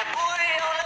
I'm a Bueno.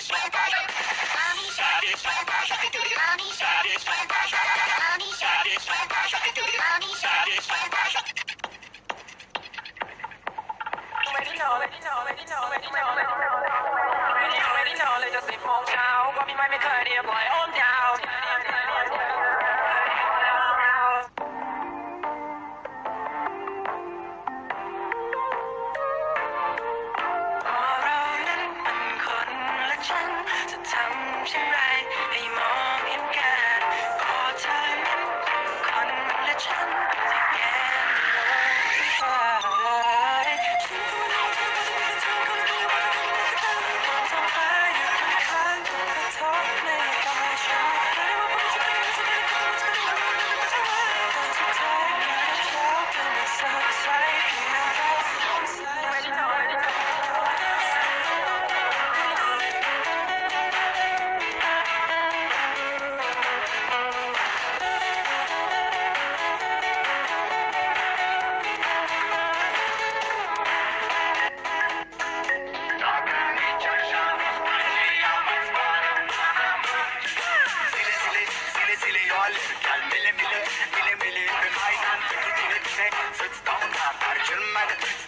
ไม่เคยเรียบร้อย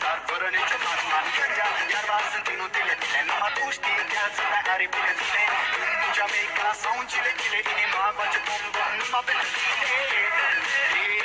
Dar fără nicio fatma Gândea, iarba sunt inutile tile Numai tu știi, viața mea are bine zile În America sau în Chile, Chile Inima face bom, bom, numai pentru tine.